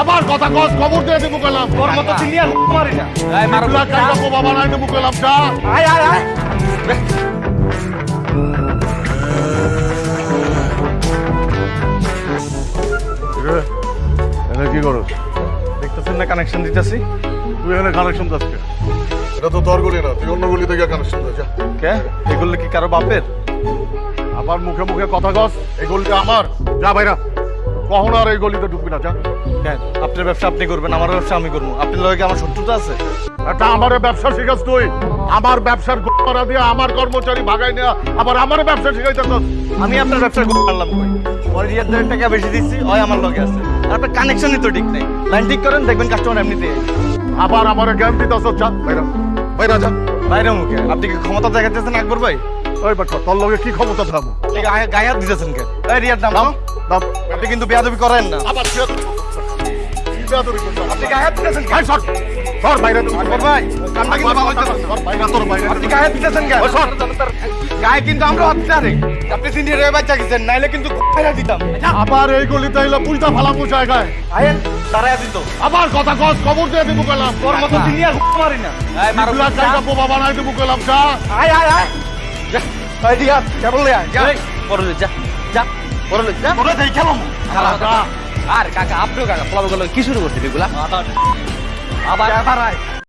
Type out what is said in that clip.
আবার কথা কস খবর দিয়ে দেবো গেলাম। তোর মতো চিনি আর মারি না। এই মারো। বিপ্লব কাইটা বাবা বানাই দেবো গেলাম যা। আয় আয় আয়। কি করস? দেখতেছেন না কানেকশন দিতেছি? তুই এখানে কানেকশন যাচ্ছে এটা তো তোর গলি না তুই অন্য গলি থেকে কানেকশন দে যা। কে? এগুলো কি কারও বাপের? আবার মুখে মুখে কথা কস এই গলিটা আমার। যা ভাইরা কখনো আর এই গলিতে ঢুকবি না যা। কেন? আপনার ব্যবসা আপনি করবেন আমার ব্যবসা আমি করব। আপনার লগে আমার শত্রুতা আছে? একটা আমার ব্যবসা শিখাস তুই। আমার ব্যবসার দিয়ে আমার কর্মচারী ভাগাই নেওয়া আবার আমার ব্যবসা শিখাইতেছ। আমি আপনার ব্যবসা করলাম কই? ওর রিয়ার দেড় টাকা বেশি দিচ্ছি ওই আমার লগে আছে। আর আপনার কানেকশনই তো ঠিক নেই। লাইন ঠিক করেন দেখবেন কাস্টমার এমনিতে আবার আমার জ্ঞান যা ভাইরা ভাইরা যা। বাইরে মুখে। আপনি কি ক্ষমতা দেখাতেছেন আকবর ভাই? ওই বাচ্চা তোর লগে কি ক্ষমতা থাকব গায়ে হাত দিতেছেন কেন? রিয়ার দাম আপনি কিন্তু বেয়াদবি করেন না। আবার এই গলিতে এলো পুইটা ফালামু জায়গায় দাঁড়ায় দিত আবার কথা কস খবর দিয়ে দেবো গেলাম তোর মতো তিনি আর মারি না। এই মারো বাবা বানাই দেবো গেলাম যা আয় আয় আয়। যা যা যা। দেই আর কাকা আপনিও কাকা ফলাফল কি শুরু করছেন এগুলা? আবার। আবার।